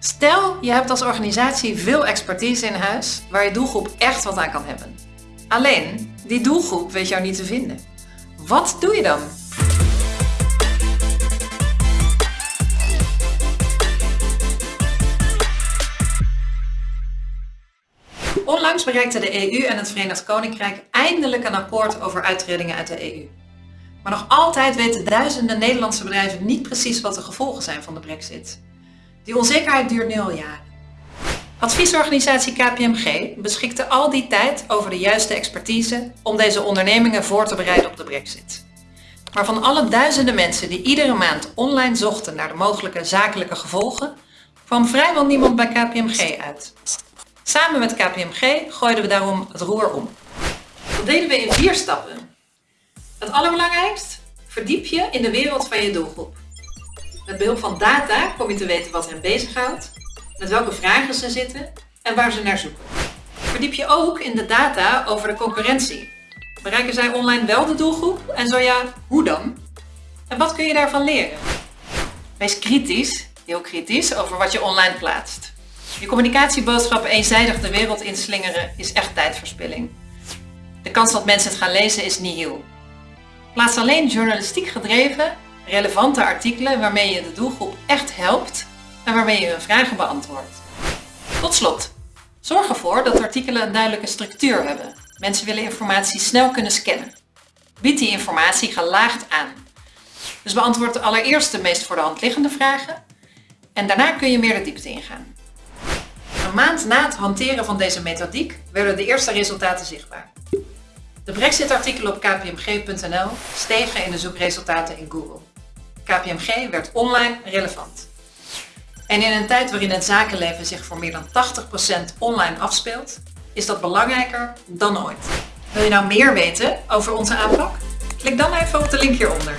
Stel, je hebt als organisatie veel expertise in huis waar je doelgroep echt wat aan kan hebben. Alleen, die doelgroep weet jou niet te vinden. Wat doe je dan? Onlangs bereikten de EU en het Verenigd Koninkrijk eindelijk een akkoord over uittredingen uit de EU. Maar nog altijd weten duizenden Nederlandse bedrijven niet precies wat de gevolgen zijn van de brexit. Die onzekerheid duurt nu al jaren. Adviesorganisatie KPMG beschikte al die tijd over de juiste expertise om deze ondernemingen voor te bereiden op de brexit. Maar van alle duizenden mensen die iedere maand online zochten naar de mogelijke zakelijke gevolgen, kwam vrijwel niemand bij KPMG uit. Samen met KPMG gooiden we daarom het roer om. Dat deden we in vier stappen. Het allerbelangrijkst, verdiep je in de wereld van je doelgroep. Met behulp van data kom je te weten wat hen bezighoudt, met welke vragen ze zitten en waar ze naar zoeken. Verdiep je ook in de data over de concurrentie. Bereiken zij online wel de doelgroep en zo ja, hoe dan? En wat kun je daarvan leren? Wees kritisch, heel kritisch, over wat je online plaatst. Je communicatieboodschappen eenzijdig de wereld inslingeren is echt tijdverspilling. De kans dat mensen het gaan lezen is nihil. Plaats alleen journalistiek gedreven, relevante artikelen waarmee je de doelgroep echt helpt en waarmee je hun vragen beantwoordt. Tot slot, zorg ervoor dat artikelen een duidelijke structuur hebben. Mensen willen informatie snel kunnen scannen. Bied die informatie gelaagd aan. Dus beantwoord allereerst de meest voor de hand liggende vragen en daarna kun je meer de diepte ingaan. Een maand na het hanteren van deze methodiek werden de eerste resultaten zichtbaar. De Brexit-artikelen op kpmg.nl stegen in de zoekresultaten in Google. KPMG werd online relevant. En in een tijd waarin het zakenleven zich voor meer dan 80% online afspeelt, is dat belangrijker dan ooit. Wil je nou meer weten over onze aanpak? Klik dan even op de link hieronder.